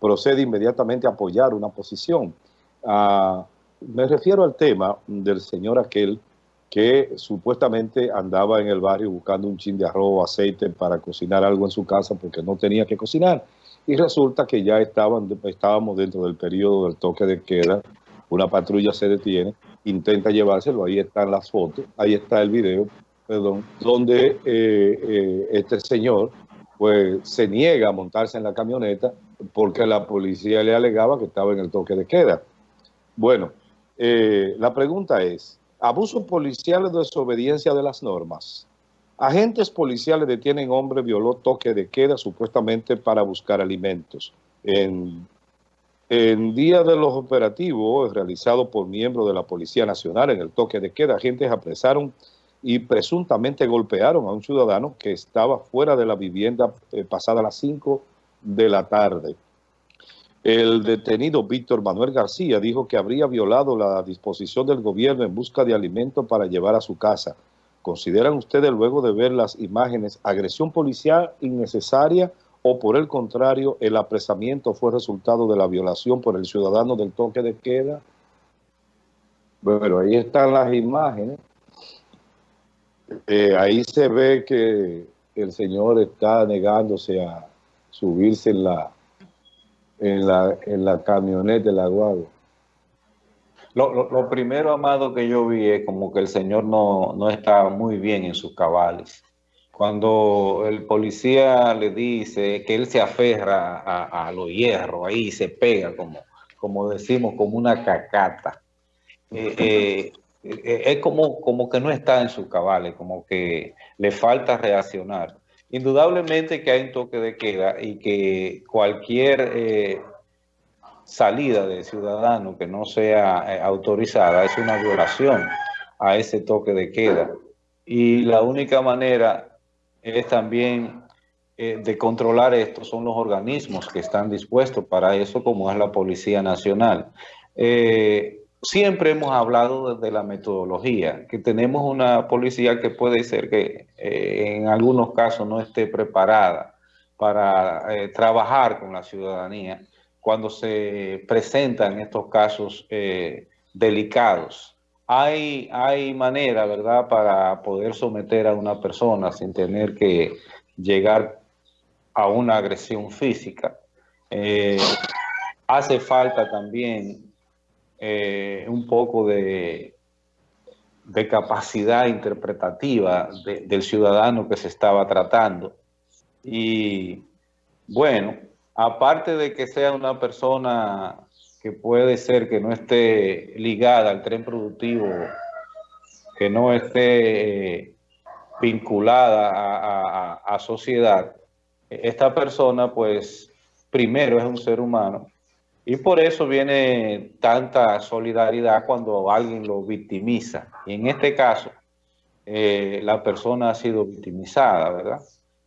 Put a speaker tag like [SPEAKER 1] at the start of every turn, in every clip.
[SPEAKER 1] procede inmediatamente a apoyar una posición. Ah, me refiero al tema del señor aquel que supuestamente andaba en el barrio buscando un chin de arroz o aceite para cocinar algo en su casa porque no tenía que cocinar. Y resulta que ya estaban, estábamos dentro del periodo del toque de queda, una patrulla se detiene, intenta llevárselo, ahí están las fotos, ahí está el video, perdón, donde eh, eh, este señor pues se niega a montarse en la camioneta porque la policía le alegaba que estaba en el toque de queda. Bueno, eh, la pregunta es, abuso policial o desobediencia de las normas. Agentes policiales detienen hombre violó toque de queda supuestamente para buscar alimentos. En, en día de los operativos realizados por miembros de la Policía Nacional en el toque de queda, agentes apresaron y presuntamente golpearon a un ciudadano que estaba fuera de la vivienda eh, pasada las 5 de la tarde. El detenido Víctor Manuel García dijo que habría violado la disposición del gobierno en busca de alimentos para llevar a su casa. ¿Consideran ustedes, luego de ver las imágenes, agresión policial innecesaria o por el contrario, el apresamiento fue resultado de la violación por el ciudadano del toque de queda? Bueno, ahí están las imágenes. Eh, ahí se ve que el señor está negándose a subirse en la en la, en la camioneta, la guagua.
[SPEAKER 2] Lo, lo, primero, Amado, que yo vi es como que el señor no, no está muy bien en sus cabales. Cuando el policía le dice que él se aferra a, a los hierros, ahí se pega, como, como decimos, como una cacata. Eh, eh, eh, es como, como que no está en sus cabales, como que le falta reaccionar indudablemente que hay un toque de queda y que cualquier eh, salida de ciudadano que no sea eh, autorizada es una violación a ese toque de queda. Y la única manera es también eh, de controlar esto son los organismos que están dispuestos para eso, como es la Policía Nacional siempre hemos hablado de la metodología, que tenemos una policía que puede ser que eh, en algunos casos no esté preparada para eh, trabajar con la ciudadanía cuando se presentan estos casos eh, delicados. Hay, hay manera, ¿verdad?, para poder someter a una persona sin tener que llegar a una agresión física. hace falta también eh, un poco de, de capacidad interpretativa del ciudadano que se estaba tratando. Y bueno, aparte de que sea una persona que puede ser que no esté ligada al tren productivo, que no esté eh, vinculada a, a sociedad, esta persona pues primero es un ser humano y por eso viene tanta solidaridad cuando alguien lo victimiza. Y en este caso, eh, la persona ha sido victimizada, ¿verdad?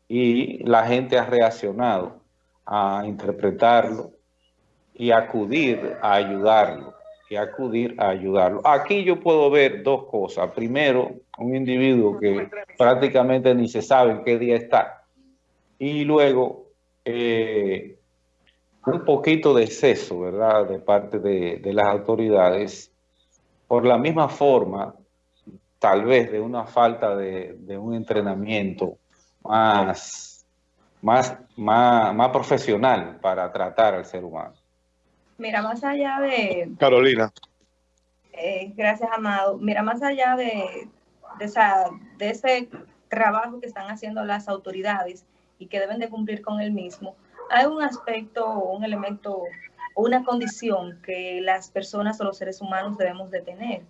[SPEAKER 2] Y la gente ha reaccionado a interpretarlo y acudir a ayudarlo. Y acudir a ayudarlo. Aquí yo puedo ver dos cosas. Primero, un individuo que prácticamente ni se sabe en qué día está. Y luego, eh, un poquito de exceso, ¿verdad?, de parte de, las autoridades, por la misma forma, tal vez de una falta de, un entrenamiento más, más, más, profesional para tratar al ser humano.
[SPEAKER 3] Mira, más allá de...
[SPEAKER 1] Carolina.
[SPEAKER 3] Eh, gracias, Amado. Mira, más allá de, de, de ese trabajo que están haciendo las autoridades y que deben de cumplir con el mismo, hay un aspecto un elemento una condición que las personas o los seres humanos debemos de tener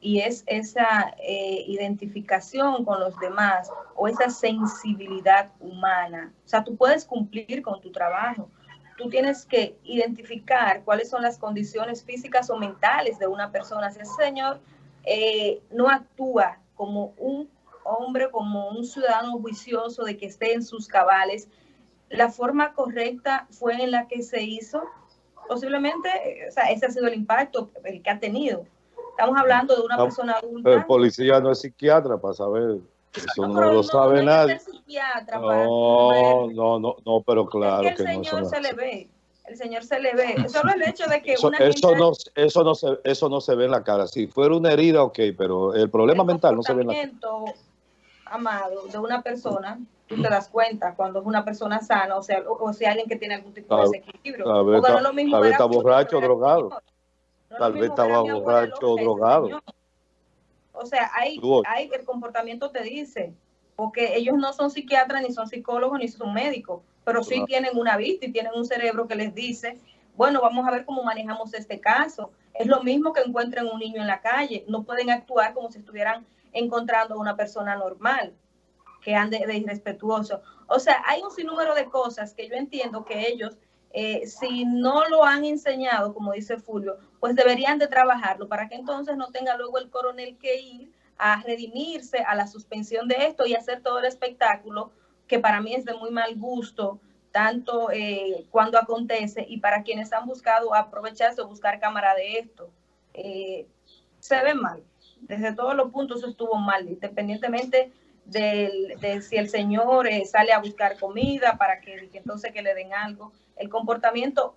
[SPEAKER 3] y es esa eh, identificación con los demás o esa sensibilidad humana. O sea, tú puedes cumplir con tu trabajo, tú tienes que identificar cuáles son las condiciones físicas o mentales de una persona. Si ese señor eh, no actúa como un hombre, como un ciudadano juicioso de que esté en sus cabales, la forma correcta fue en la que se hizo, posiblemente, o sea, ese ha sido el impacto el que ha tenido. Estamos hablando de una persona adulta.
[SPEAKER 1] El policía no es psiquiatra para saber. Eso no, lo sabe nadie. no, no, no, no, pero claro
[SPEAKER 3] que, el señor se le ve. el señor se le ve. Solo el hecho de que
[SPEAKER 1] eso,
[SPEAKER 3] una
[SPEAKER 1] eso no, eso, no se, eso no se ve en la cara. Si fuera una herida, ok, pero el problema mental no se ve en la cara.
[SPEAKER 3] Amado, de una persona, tú te das cuenta cuando es una persona sana, o sea, o, sea alguien que tiene algún tipo de desequilibrio.
[SPEAKER 1] Tal vez, está, tal vez está borracho o drogado. tal vez estaba borracho o drogado.
[SPEAKER 3] O sea, hay, hay, el comportamiento te dice, porque ellos no son psiquiatras, ni son psicólogos, ni son médicos, pero sí tienen una vista y tienen un cerebro que les dice, bueno, vamos a ver cómo manejamos este caso. Es lo mismo que encuentren un niño en la calle, no pueden actuar como si estuvieran encontrando a una persona normal que ande de irrespetuoso. O sea, hay un sinnúmero de cosas que yo entiendo que ellos, eh, si no lo han enseñado, como dice Fulvio, pues deberían de trabajarlo para que entonces no tenga luego el coronel que ir a redimirse a la suspensión de esto y hacer todo el espectáculo que para mí es de muy mal gusto, tanto eh, cuando acontece y para quienes han buscado aprovecharse o buscar cámara de esto. Eh, se ve mal, desde todos los puntos estuvo mal, independientemente de si el señor eh, sale a buscar comida para que, que entonces que le den algo. El comportamiento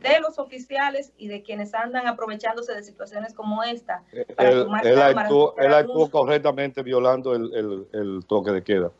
[SPEAKER 3] de los oficiales y de quienes andan aprovechándose de situaciones como esta.
[SPEAKER 1] Para él, él, actuó, él actuó, correctamente violando el, el, el, toque de queda,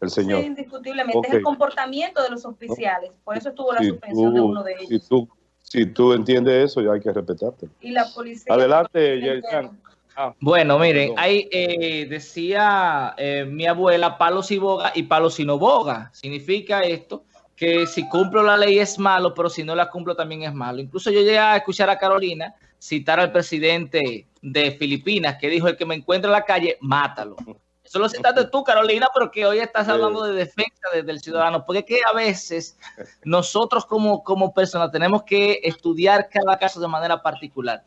[SPEAKER 1] el señor.
[SPEAKER 3] Sí, indiscutiblemente. Okay. Es el comportamiento de los oficiales. Por eso estuvo la si suspensión tú, de uno de ellos.
[SPEAKER 1] Si tú, si tú entiendes eso, ya hay que respetarte.
[SPEAKER 3] Y la policía...
[SPEAKER 1] Adelante, Yerjan.
[SPEAKER 4] Ah, bueno, miren, ahí eh, decía eh, mi abuela, palo si boga y palo si no boga. Significa esto que si cumplo la ley es malo, pero si no la cumplo también es malo. Incluso yo llegué a escuchar a Carolina citar al presidente de Filipinas que dijo, el que me encuentre en la calle, mátalo. Eso lo citaste tú, Carolina, pero que hoy estás hablando de defensa del ciudadano, porque es que a veces nosotros como, como personas tenemos que estudiar cada caso de manera particular.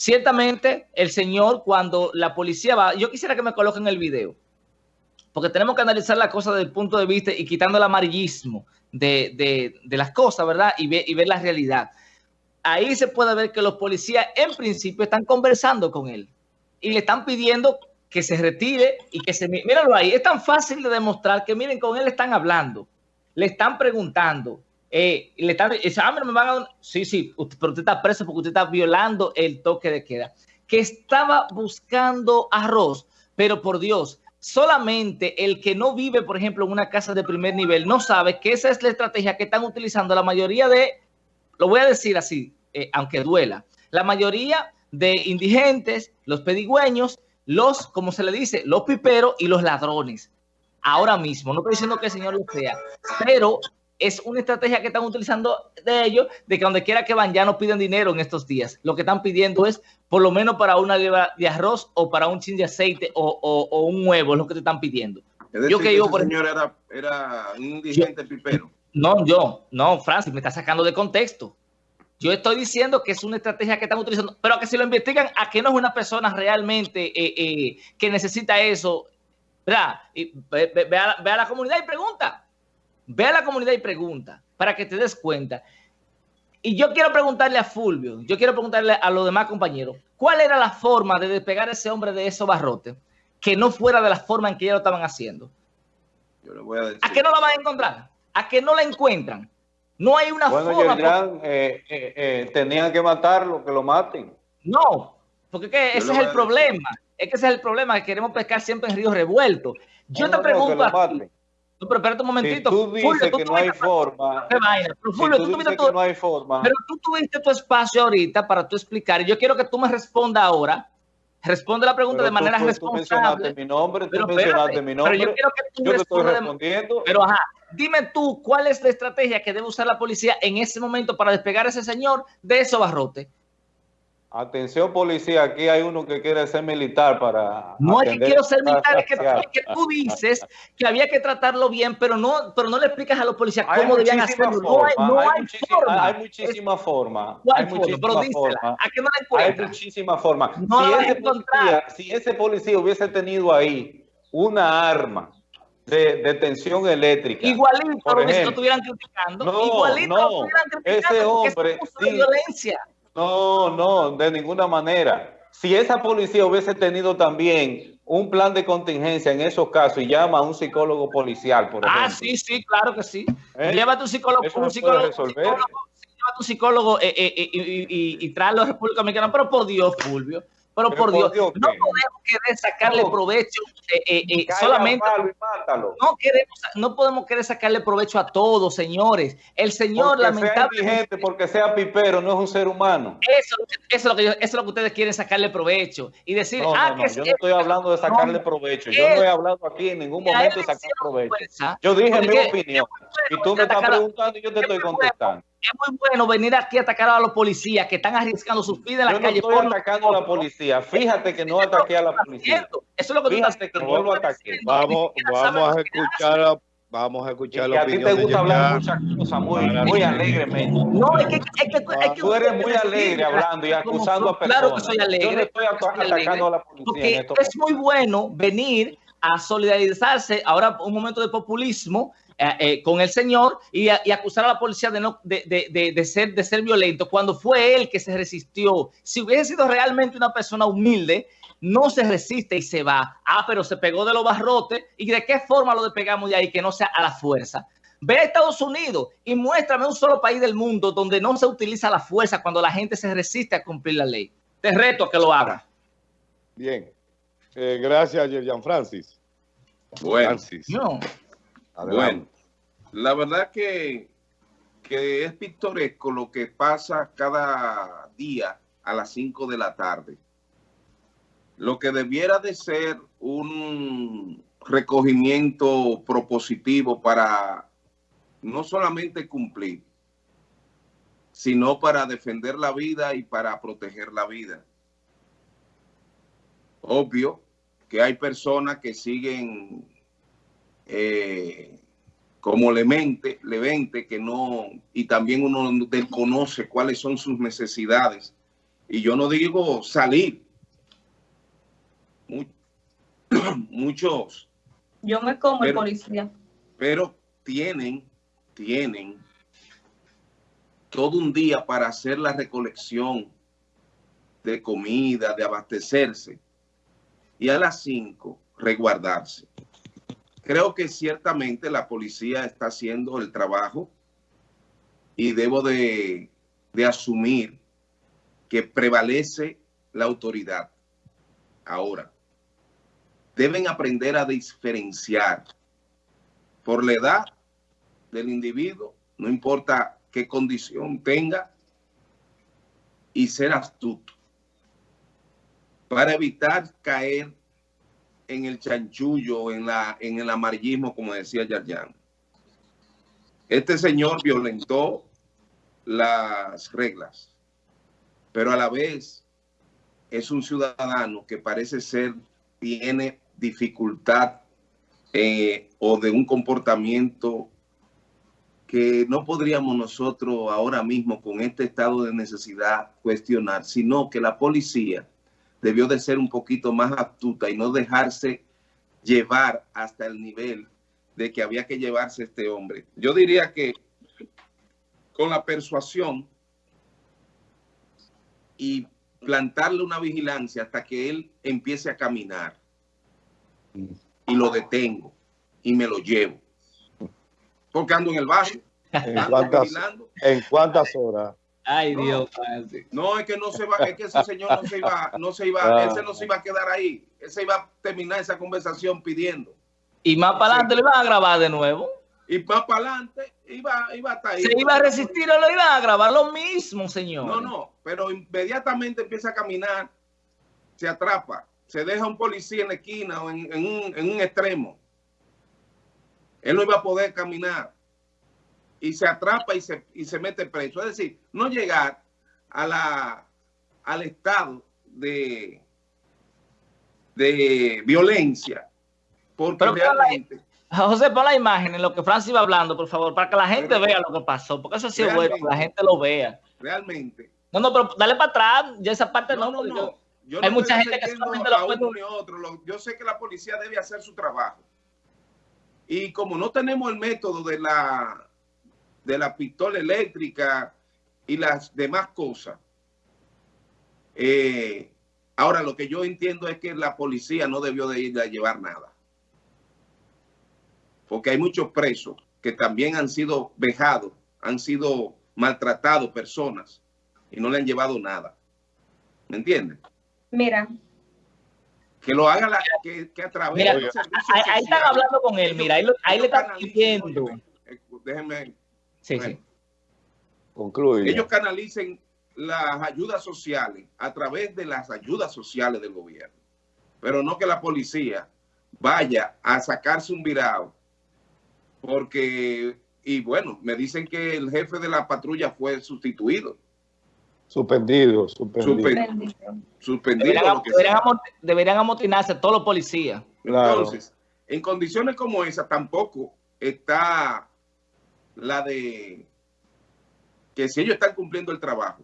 [SPEAKER 4] Ciertamente, el señor, cuando la policía va, yo quisiera que me coloquen el video, porque tenemos que analizar la cosa desde el punto de vista y quitando el amarillismo de, de, las cosas, ¿verdad? Y, y ver la realidad. Ahí se puede ver que los policías en principio están conversando con él y le están pidiendo que se retire y que se... Míralo ahí, es tan fácil de demostrar que miren, con él están hablando, le están preguntando, eh, le están... Ah, me van a... Sí, sí, pero usted está preso porque usted está violando el toque de queda. Que estaba buscando arroz, pero por Dios, solamente el que no vive, por ejemplo, en una casa de primer nivel, no sabe que esa es la estrategia que están utilizando la mayoría de, lo voy a decir así, eh, aunque duela, la mayoría de indigentes, los pedigüeños, los, como se le dice, los piperos y los ladrones. Ahora mismo, no estoy diciendo que el señor lo sea, pero es una estrategia que están utilizando de ellos, de que donde quiera que van ya no piden dinero en estos días. Lo que están pidiendo es por lo menos para una libra de arroz o para un chin de aceite o, o, o un huevo, es lo que te están pidiendo.
[SPEAKER 5] Es decir, yo que digo, por señor era, era, un indigente yo, pipero.
[SPEAKER 4] No, yo, no, Francis, me está sacando de contexto. Yo estoy diciendo que es una estrategia que están utilizando, pero que si lo investigan, a que no es una persona realmente eh, eh, que necesita eso, ¿verdad? Y ve, ve, ve, a, ve a la comunidad y pregunta Ve a la comunidad y pregunta para que te des cuenta. Y yo quiero preguntarle a Fulvio, yo quiero preguntarle a los demás compañeros, ¿cuál era la forma de despegar a ese hombre de esos barrotes que no fuera de la forma en que ellos lo estaban haciendo?
[SPEAKER 5] Yo le voy a, decir.
[SPEAKER 4] ¿A qué no la van a encontrar? ¿A qué no la encuentran? No hay una
[SPEAKER 2] bueno,
[SPEAKER 4] forma.
[SPEAKER 2] Eh, eh, eh, tenían que matarlo, que lo maten.
[SPEAKER 4] No, porque que ese es el problema. Es que ese es el problema, que queremos pescar siempre en ríos revueltos. Yo no, te pregunto no, a ti, no, pero espérate un momentito.
[SPEAKER 2] Si tú dices Fulvio, tú que no hay forma. No hay forma.
[SPEAKER 4] Pero tú tuviste tu espacio ahorita para tú explicar. Y yo quiero que tú me respondas ahora. Responde la pregunta
[SPEAKER 2] pero
[SPEAKER 4] de manera
[SPEAKER 2] tú,
[SPEAKER 4] responsable.
[SPEAKER 2] Tú mencionaste mi nombre, tú pero mencionaste mi nombre.
[SPEAKER 4] Pero yo quiero que tú
[SPEAKER 2] yo te estoy respondiendo.
[SPEAKER 4] Pero ajá, dime tú cuál es la estrategia que debe usar la policía en ese momento para despegar a ese señor de esos barrotes.
[SPEAKER 2] Atención policía, aquí hay uno que quiere ser militar para...
[SPEAKER 4] No es que quiero ser militar, es que, es que, tú dices que había que tratarlo bien, pero no, pero no le explicas a los policías cómo debían hacerlo.
[SPEAKER 2] Forma, no hay, no hay, hay forma. Hay muchísima es, forma. Hay muchísima forma.
[SPEAKER 4] ¿a qué no la?
[SPEAKER 2] Hay muchísima forma.
[SPEAKER 4] No
[SPEAKER 2] si, ese policía, si ese policía hubiese tenido ahí una arma de, de, tensión eléctrica.
[SPEAKER 4] Igualito, por ejemplo, si no estuvieran criticando.
[SPEAKER 2] No,
[SPEAKER 4] igualito
[SPEAKER 2] no,
[SPEAKER 4] lo estuvieran criticando
[SPEAKER 2] ese hombre,
[SPEAKER 4] violencia.
[SPEAKER 2] No, no, de ninguna manera. Si esa policía hubiese tenido también un plan de contingencia en esos casos y llama a un psicólogo policial, por ejemplo.
[SPEAKER 4] Ah, sí, sí, claro que sí. ¿Eh? Llévate un psicólogo,
[SPEAKER 2] Eso
[SPEAKER 4] un psicólogo, psicólogo, a un psicólogo eh, eh, y, y, y, traerlo a República Dominicana, pero por Dios, Fulvio. Pero, por Dios, Dios no podemos querer sacarle no. provecho eh, eh, eh, solamente. No, queremos, no podemos querer sacarle provecho a todos, señores. El señor,
[SPEAKER 2] porque
[SPEAKER 4] lamentablemente.
[SPEAKER 2] Sea porque sea pipero, no es un ser humano.
[SPEAKER 4] Eso, eso, es lo que yo, eso es lo que ustedes quieren sacarle provecho. Y decir,
[SPEAKER 2] no,
[SPEAKER 4] ah,
[SPEAKER 2] no,
[SPEAKER 4] que
[SPEAKER 2] yo no estoy hablando de sacarle provecho. Yo no he hablado aquí en ningún momento de sacar provecho. Yo dije mi opinión. Y tú me estás preguntando y yo te estoy contestando
[SPEAKER 4] es muy bueno venir aquí a atacar a los policías que están arriesgando sus vidas en la
[SPEAKER 2] Yo
[SPEAKER 4] calle.
[SPEAKER 2] No estoy atacando a la policía. Fíjate que no ataqué a la policía.
[SPEAKER 4] Eso es lo que
[SPEAKER 2] Fíjate que no lo ataqué.
[SPEAKER 1] Vamos, vamos a escuchar a, Vamos a escuchar
[SPEAKER 2] y la opinión a ti te gusta hablar muchas cosas muy, muy alegremente.
[SPEAKER 4] No, es que, es que, es que
[SPEAKER 2] tú eres muy alegre hablando y acusando a personas.
[SPEAKER 4] Claro que soy alegre.
[SPEAKER 2] Yo no estoy atacando alegre, a la policía.
[SPEAKER 4] Porque
[SPEAKER 2] en
[SPEAKER 4] es muy bueno venir a solidarizarse ahora un momento de populismo eh, eh, con el señor y, acusar a la policía de, no, de, de, de, ser, de ser violento cuando fue él que se resistió. Si hubiese sido realmente una persona humilde, no se resiste y se va. Ah, pero se pegó de los barrotes. ¿Y de qué forma lo despegamos de ahí que no sea a la fuerza? Ve a Estados Unidos y muéstrame un solo país del mundo donde no se utiliza la fuerza cuando la gente se resiste a cumplir la ley. Te reto a que lo haga.
[SPEAKER 1] Bien. Eh, gracias, Jean Francis.
[SPEAKER 5] Bueno.
[SPEAKER 1] Francis.
[SPEAKER 4] No.
[SPEAKER 5] Bueno, la verdad que, que es pintoresco lo que pasa cada día a las 5 de la tarde. Lo que debiera de ser un recogimiento propositivo para no solamente cumplir, sino para defender la vida y para proteger la vida. Obvio que hay personas que siguen eh, como lemente, levente, que no, y también uno desconoce cuáles son sus necesidades. Y yo no digo salir. Muchos.
[SPEAKER 3] Yo me como pero, el policía.
[SPEAKER 5] Pero tienen, tienen todo un día para hacer la recolección de comida, de abastecerse. Y a las 5 resguardarse. Creo que ciertamente la policía está haciendo el trabajo y debo de, de asumir que prevalece la autoridad. Ahora, deben aprender a diferenciar por la edad del individuo, no importa qué condición tenga, y ser astuto para evitar caer en el chanchullo, en, la, en el amarillismo, como decía Yarjan. Este señor violentó las reglas, pero a la vez es un ciudadano que parece ser, tiene dificultad eh, o de un comportamiento que no podríamos nosotros ahora mismo con este estado de necesidad cuestionar, sino que la policía debió de ser un poquito más astuta y no dejarse llevar hasta el nivel de que había que llevarse este hombre. Yo diría que con la persuasión y plantarle una vigilancia hasta que él empiece a caminar y lo detengo y me lo llevo. Porque ando en el barrio.
[SPEAKER 1] ¿En cuántas, ¿En cuántas horas?
[SPEAKER 4] Ay,
[SPEAKER 5] no,
[SPEAKER 4] Dios.
[SPEAKER 5] No, es que no se va, es que ese señor no se iba, no se iba, ah. ese no se iba a quedar ahí. Él se iba a terminar esa conversación pidiendo.
[SPEAKER 4] Y más para adelante sí. le iban a grabar de nuevo.
[SPEAKER 5] Y más para adelante iba, iba a estar ahí.
[SPEAKER 4] Se iba a resistir o lo iban a grabar lo mismo, señor.
[SPEAKER 5] No, no, pero inmediatamente empieza a caminar, se atrapa, se deja un policía en la esquina o en, en, un, en un extremo. Él no iba a poder caminar y se atrapa y se, y se mete preso. Es decir, no llegar a la, al estado de, de violencia. Porque
[SPEAKER 4] Pero
[SPEAKER 5] realmente...
[SPEAKER 4] La, José, pon la imagen en lo que Francis iba hablando, por favor, para que la gente pero, vea lo que pasó. Porque eso sí es bueno, que la gente lo vea.
[SPEAKER 5] Realmente.
[SPEAKER 4] No, no, pero dale para atrás. Ya esa parte no.
[SPEAKER 5] no, no, no. Yo
[SPEAKER 4] Hay mucha gente que solamente
[SPEAKER 5] lo puede... uno ni otro. Yo sé que la policía debe hacer su trabajo. Y como no tenemos el método de la de la pistola eléctrica y las demás cosas. Eh, ahora, lo que yo entiendo es que la policía no debió de ir a llevar nada. Porque hay muchos presos que también han sido vejados, han sido maltratado personas y no le han llevado nada. ¿Me entiendes?
[SPEAKER 3] Mira.
[SPEAKER 5] Que lo haga la, que, que a través
[SPEAKER 4] mira, de ahí, ahí, están hablando con él, mira, ahí, lo, ahí le están pidiendo.
[SPEAKER 5] Déjenme.
[SPEAKER 4] Sí, sí.
[SPEAKER 1] Concluye.
[SPEAKER 5] Ellos canalicen las ayudas sociales a través de las ayudas sociales del gobierno. Pero no que la policía vaya a sacarse un virado. Porque, y bueno, me dicen que el jefe de la patrulla fue sustituido.
[SPEAKER 1] Suspendido, suspendido.
[SPEAKER 5] Suspendido.
[SPEAKER 4] Deberían, amotinarse todos los policías.
[SPEAKER 5] Entonces, en condiciones como esa tampoco está la de que si ellos están cumpliendo el trabajo,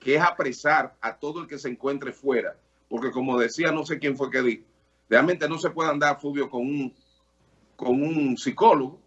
[SPEAKER 5] que es apresar a todo el que se encuentre fuera, porque como decía, no sé quién fue que dijo, realmente no se puede andar, Fulvio, con un, con un psicólogo,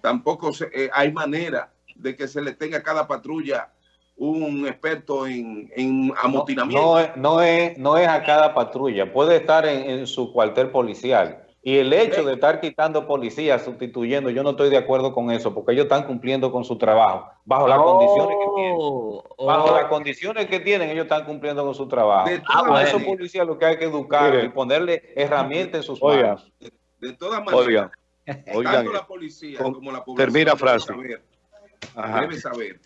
[SPEAKER 5] tampoco eh, hay manera de que se le tenga a cada patrulla un experto en, amotinamiento.
[SPEAKER 2] No, no, es, no, es, a cada patrulla, puede estar en, su cuartel policial. Y el hecho de estar quitando policías, sustituyendo, yo no estoy de acuerdo con eso, porque ellos están cumpliendo con su trabajo, bajo las condiciones que tienen. Oh, bajo las condiciones que tienen, ellos están cumpliendo con su trabajo. a esos policías lo que hay que educar y ponerle herramientas en sus manos.
[SPEAKER 5] De, todas maneras, tanto la policía como la población termina
[SPEAKER 1] frase.
[SPEAKER 5] debe saber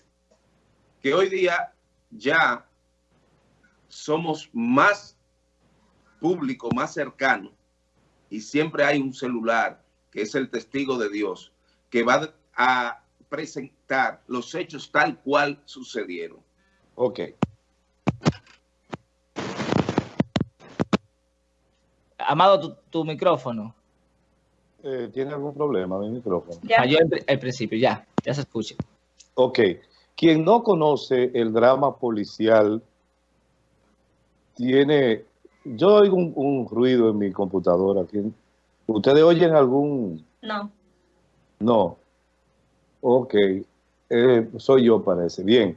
[SPEAKER 5] que hoy día ya somos más público, más cercano, y siempre hay un celular que es el testigo de Dios, que va a presentar los hechos tal cual sucedieron.
[SPEAKER 1] Ok.
[SPEAKER 4] Amado, tu, micrófono.
[SPEAKER 1] Eh, ¿Tiene algún problema mi micrófono?
[SPEAKER 4] Ya. al principio, ya, ya se escucha.
[SPEAKER 1] Ok. Quien no conoce el drama policial tiene... Yo oigo un, ruido en mi computadora. ¿Ustedes oyen algún...?
[SPEAKER 3] No.
[SPEAKER 1] No. Ok. Eh, soy yo, parece. Bien.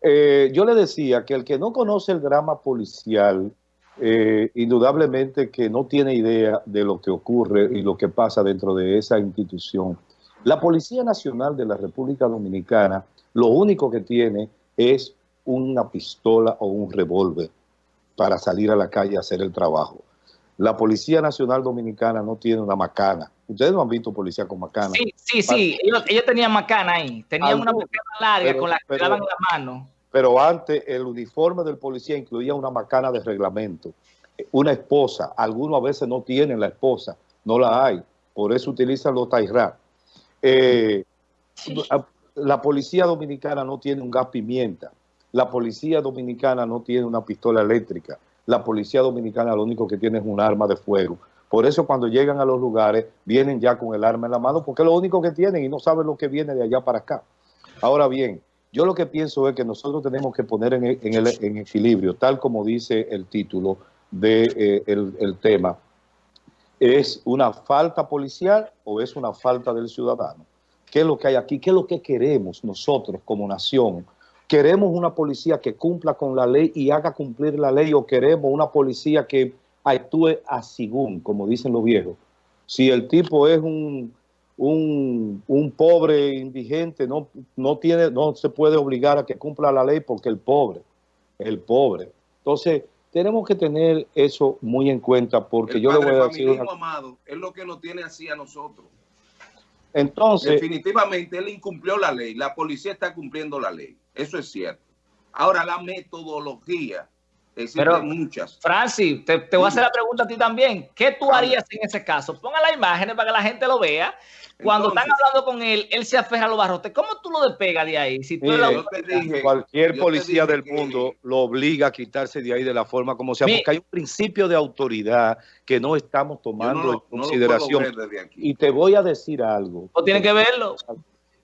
[SPEAKER 1] Eh, yo le decía que el que no conoce el drama policial, eh, indudablemente que no tiene idea de lo que ocurre y lo que pasa dentro de esa institución. La Policía Nacional de la República Dominicana lo único que tiene es una pistola o un revólver para salir a la calle a hacer el trabajo. La Policía Nacional Dominicana no tiene una macana. Ustedes no han visto policía con macana.
[SPEAKER 4] Sí, sí, sí. Ellos, tenían macana ahí. Tenían una macana larga con la que daban la mano.
[SPEAKER 1] Pero antes el uniforme del policía incluía una macana de reglamento. Una esposa. Algunos a veces no tienen la esposa. No la hay. Por eso utilizan los tairra. Eh, la policía dominicana no tiene un gas pimienta, la policía dominicana no tiene una pistola eléctrica, la policía dominicana lo único que tiene es un arma de fuego. Por eso cuando llegan a los lugares vienen ya con el arma en la mano porque es lo único que tienen y no saben lo que viene de allá para acá. Ahora bien, yo lo que pienso es que nosotros tenemos que poner en, equilibrio, tal como dice el título del de, eh, tema, ¿es una falta policial o es una falta del ciudadano? ¿Qué es lo que hay aquí? ¿Qué es lo que queremos nosotros como nación? ¿Queremos una policía que cumpla con la ley y haga cumplir la ley o queremos una policía que actúe a según, como dicen los viejos? Si el tipo es un, un, pobre indigente, no, no, tiene, no se puede obligar a que cumpla la ley porque el pobre, el pobre. Entonces, tenemos que tener eso muy en cuenta porque yo le voy a decir...
[SPEAKER 5] amado, es lo que nos tiene así a nosotros.
[SPEAKER 1] Entonces,
[SPEAKER 5] definitivamente él incumplió la ley, la policía está cumpliendo la ley, eso es cierto. Ahora la metodología, existen muchas.
[SPEAKER 4] Francis, te, voy a hacer la pregunta a ti también. ¿Qué tú harías en ese caso? Ponga las imágenes para que la gente lo vea. Cuando están hablando con él, él se aferra a los barrotes. ¿Cómo tú lo despegas de ahí? Si
[SPEAKER 1] cualquier policía del mundo lo obliga a quitarse de ahí de la forma como sea, porque hay un principio de autoridad que no estamos tomando en consideración. y te voy a decir algo.
[SPEAKER 4] ¿O tiene que verlo?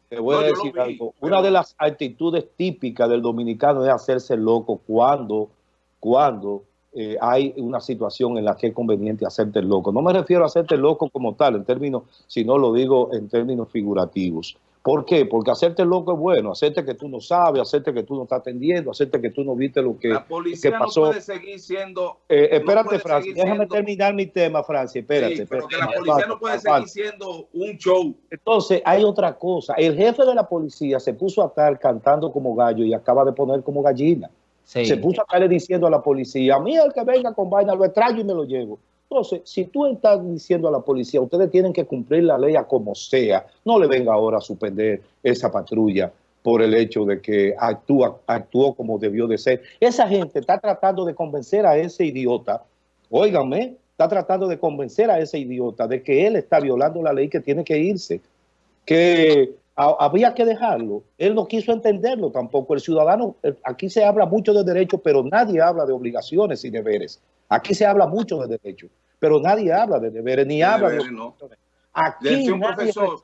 [SPEAKER 1] Te voy a decir algo. Una de las actitudes típicas del dominicano es hacerse loco cuando, cuando eh, hay una situación en la que es conveniente hacerte loco. No me refiero a hacerte loco como tal, en términos, sino lo digo en términos figurativos. ¿Por qué? Porque hacerte loco es bueno, hacerte que tú no sabes, hacerte que tú no estás atendiendo, hacerte que tú no viste lo que,
[SPEAKER 5] la policía
[SPEAKER 1] que pasó.
[SPEAKER 5] no puede seguir siendo...
[SPEAKER 1] Eh, espérate,
[SPEAKER 5] no
[SPEAKER 1] Francia, déjame siendo, terminar mi tema, Francia, espérate.
[SPEAKER 5] Sí, pero
[SPEAKER 1] espérate,
[SPEAKER 5] que la policía no puede seguir siendo un show.
[SPEAKER 1] Entonces, hay otra cosa. El jefe de la policía se puso a estar cantando como gallo y acaba de poner como gallina. Sí. Se puso a estarle diciendo a la policía, a mí el que venga con vaina lo extraño y me lo llevo. Entonces, si tú estás diciendo a la policía, ustedes tienen que cumplir la ley a como sea, no le venga ahora a suspender esa patrulla por el hecho de que actúa, actuó como debió de ser. Esa gente está tratando de convencer a ese idiota, óigame, está tratando de convencer a ese idiota de que él está violando la ley, que tiene que irse, que había que dejarlo. Él no quiso entenderlo tampoco. El ciudadano, aquí se habla mucho de derechos, pero nadie habla de obligaciones y deberes. Aquí se habla mucho de derechos, pero nadie habla de deberes, ni
[SPEAKER 5] De
[SPEAKER 1] habla
[SPEAKER 5] deberes,
[SPEAKER 1] de
[SPEAKER 5] no.
[SPEAKER 1] obligaciones. Aquí
[SPEAKER 5] Decía un
[SPEAKER 1] nadie
[SPEAKER 5] profesor,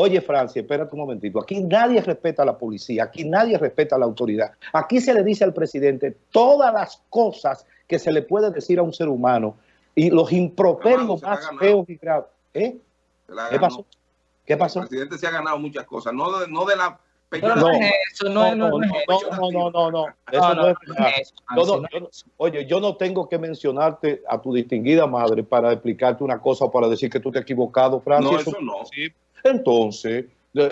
[SPEAKER 1] Oye, Francia, espérate un momentito. Aquí nadie respeta a la policía, aquí nadie respeta a la autoridad. Aquí se le dice al presidente todas las cosas que se le puede decir a un ser humano y los improperios más feos y graves. ¿Eh? ¿Qué pasó? ¿Qué pasó?
[SPEAKER 5] El presidente se ha ganado muchas cosas, no de, no de la
[SPEAKER 1] No,
[SPEAKER 4] no, eso, no, no, no,
[SPEAKER 1] no, no, no, no. Eso
[SPEAKER 4] No,
[SPEAKER 1] es Yo
[SPEAKER 4] Francis,
[SPEAKER 1] yo oye, yo no tengo que mencionarte a tu distinguida madre para explicarte una cosa o para decir que tú te has equivocado, Francia.
[SPEAKER 5] No, eso no.
[SPEAKER 1] sí. Entonces, eh,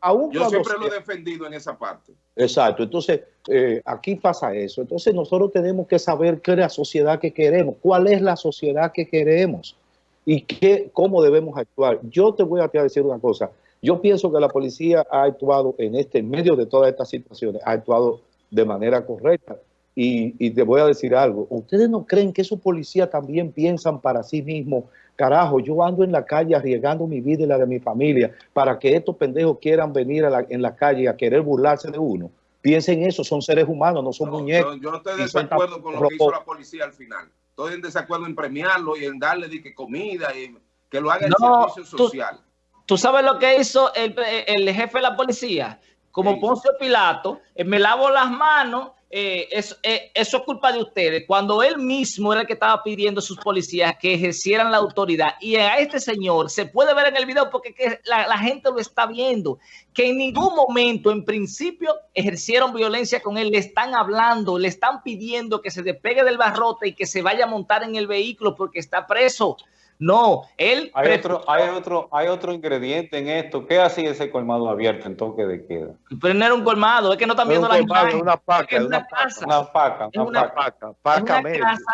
[SPEAKER 1] aún,
[SPEAKER 5] Yo siempre
[SPEAKER 1] sea-
[SPEAKER 5] lo he defendido en esa parte.
[SPEAKER 1] Exacto, entonces eh, aquí pasa eso. Entonces nosotros tenemos que saber qué es la sociedad que queremos, cuál es la sociedad que queremos y qué, cómo debemos actuar. Yo te voy a decir una cosa. Yo pienso que la policía ha actuado en este, en medio de todas estas situaciones, ha actuado de manera correcta. Y, y te voy a decir algo, ¿ustedes no creen que esos policías también piensan para sí mismos? Carajo, yo ando en la calle arriesgando mi vida y la de mi familia para que estos pendejos quieran venir a la- en la calle a querer burlarse de uno. Piensen eso, son seres humanos, no son
[SPEAKER 5] No,
[SPEAKER 1] muñecos.
[SPEAKER 5] yo, yo no estoy
[SPEAKER 1] son
[SPEAKER 5] desacuerdo con lo que hizo la policía al final. Estoy en desacuerdo en premiarlo y en darle di que comida y que lo haga el
[SPEAKER 4] No,
[SPEAKER 5] servicio
[SPEAKER 4] tú-
[SPEAKER 5] social.
[SPEAKER 4] ¿Tú sabes lo que hizo el, el jefe de la policía? Como
[SPEAKER 5] Sí.
[SPEAKER 4] Poncio Pilato, eh, me lavo las manos, eh, eso, eh, eso es culpa de ustedes. Cuando él mismo era el que estaba pidiendo a sus policías que ejercieran la autoridad. Y a este señor se puede ver en el video porque que la, la gente lo está viendo, que en ningún momento, en principio, ejercieron violencia con él. Le están hablando, le están pidiendo que se despegue del barrote y que se vaya a montar en el vehículo porque está preso. No, él
[SPEAKER 6] Hay otro, hay otro, hay otro ingrediente en esto. ¿Qué hacía ese colmado abierto en toque de queda?
[SPEAKER 4] Pero no era un colmado, es que no están
[SPEAKER 1] Es
[SPEAKER 4] viendo
[SPEAKER 1] un
[SPEAKER 4] la imagen.
[SPEAKER 1] una paca,
[SPEAKER 4] es una
[SPEAKER 1] una paca.
[SPEAKER 4] casa,
[SPEAKER 6] Una paca,
[SPEAKER 4] Es
[SPEAKER 6] una
[SPEAKER 4] una-
[SPEAKER 6] paca.
[SPEAKER 1] Paca,
[SPEAKER 4] una
[SPEAKER 1] media,
[SPEAKER 4] casa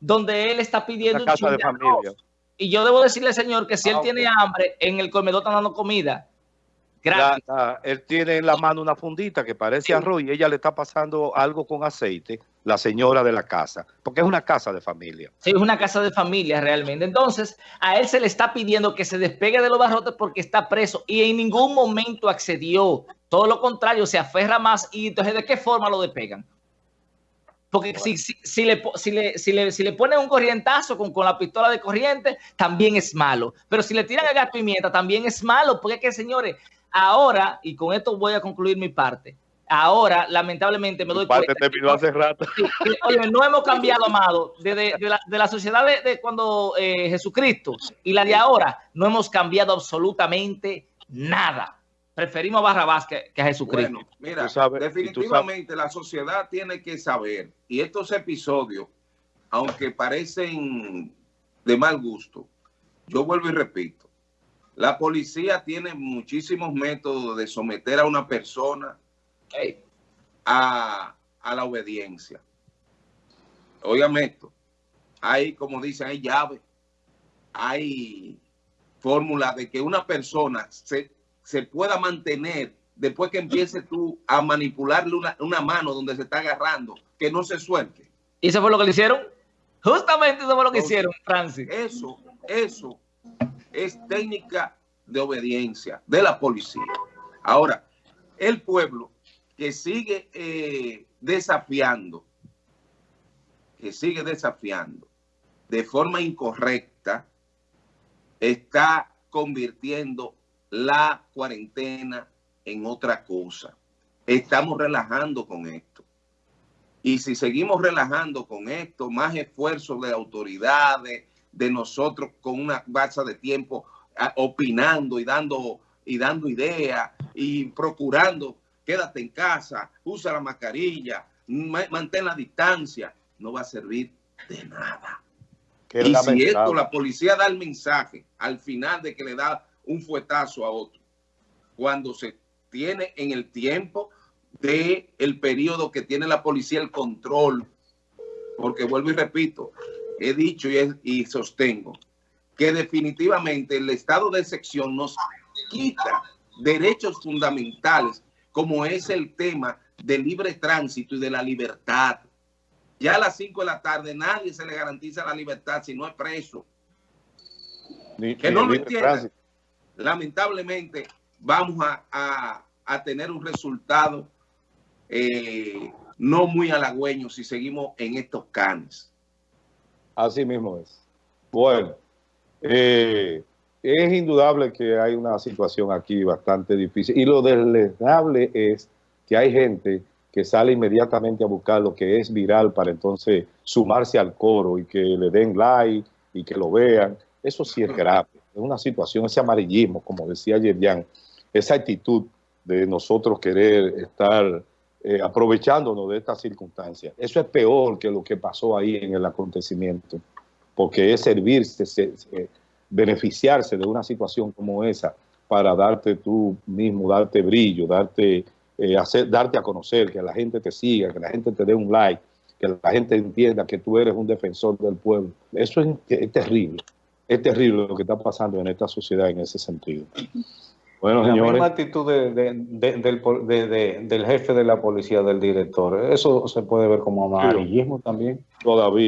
[SPEAKER 4] donde él está pidiendo
[SPEAKER 1] una
[SPEAKER 4] un
[SPEAKER 1] casa de
[SPEAKER 4] chin arroz.
[SPEAKER 1] familia.
[SPEAKER 4] Y yo debo decirle, señor, que si
[SPEAKER 6] Ah,
[SPEAKER 4] él
[SPEAKER 6] ok.
[SPEAKER 4] tiene hambre, en el comedor están dando comida.
[SPEAKER 1] La- la- él tiene en la mano una fundita que parece arroz y ella le está pasando algo con aceite, la señora de la casa, porque es una casa de familia.
[SPEAKER 4] Sí, es una casa de familia realmente. Entonces, a él se le está pidiendo que se despegue de los barrotes porque está preso y en ningún momento accedió. Todo lo contrario, se aferra más y entonces, ¿de qué forma lo despegan? Porque si, si, si le, si, le, si, le, si le ponen un corrientazo con, con la pistola de corriente, también es malo. Pero si le tiran el gas pimienta, también es malo. Porque es que, señores, ahora, y con esto voy a concluir mi parte, ahora, lamentablemente, me doy
[SPEAKER 1] Padre
[SPEAKER 4] cuenta...
[SPEAKER 1] terminó hace rato.
[SPEAKER 4] Que, oye, no hemos cambiado, amado, desde de la, de la sociedad de, de cuando eh, Jesucristo y la de ahora, no hemos cambiado absolutamente nada. Preferimos a Barrabás que, que a Jesucristo.
[SPEAKER 5] Bueno, mira,
[SPEAKER 1] Tú sabes- y tú
[SPEAKER 5] definitivamente la sociedad tiene que saber, y estos episodios, aunque parecen de mal gusto, yo vuelvo y repito, la policía tiene muchísimos métodos de someter a una persona a, a la obediencia. Óigame esto, hay, como dicen, hay llaves, hay fórmulas de que una persona se, se pueda mantener después que empiece tú a manipularle una, una mano donde se está agarrando, que no se suelte.
[SPEAKER 4] ¿Y eso fue lo que le hicieron? Justamente eso fue lo que
[SPEAKER 5] Entonces,
[SPEAKER 4] hicieron, Francis.
[SPEAKER 5] Eso, eso es técnica de obediencia de la policía. Ahora, el pueblo que sigue eh, desafiando, que sigue desafiando de forma incorrecta, está convirtiendo la cuarentena en otra cosa. Estamos relajando con esto. Y si seguimos relajando con esto, más esfuerzo de autoridades, de nosotros con una base de tiempo a- opinando y dando y dando ideas y procurando, quédate en casa, usa la mascarilla, mantén la distancia, no va a servir de nada. y si esto, la policía da el mensaje al final de que le da un fuetazo a otro, cuando se tiene en el tiempo de el periodo que tiene la policía el control, porque vuelvo y repito, he dicho y, y sostengo que definitivamente el estado de excepción nos quita derechos fundamentales como es el tema del libre tránsito y de la libertad. Ya a las 5 de la tarde nadie se le garantiza la libertad si no es preso. que no lo entiendan. Lamentablemente vamos a, tener un resultado eh, no muy halagüeño si seguimos en estos canes.
[SPEAKER 1] Así mismo es. Bueno, eh, es indudable que hay una situación aquí bastante difícil y lo deleznable es que hay gente que sale inmediatamente a buscar lo que es viral para entonces sumarse al coro y que le den like y que lo vean. Eso sí es grave. Es una situación, ese amarillismo, como decía Yerjan, esa actitud de nosotros querer estar eh, aprovechándonos de estas circunstancias. Eso es peor que lo que pasó ahí en el acontecimiento, porque es servirse, beneficiarse de una situación como esa para darte tú mismo, darte brillo, darte, eh, darte a conocer, que la gente te siga, que la gente te dé un like, que la gente entienda que tú eres un defensor del pueblo. Eso es terrible, es terrible lo que está pasando en esta sociedad en ese sentido.
[SPEAKER 6] Bueno, la misma actitud del, jefe de la policía, del director, eso se puede ver como amarillismo también.
[SPEAKER 1] Todavía.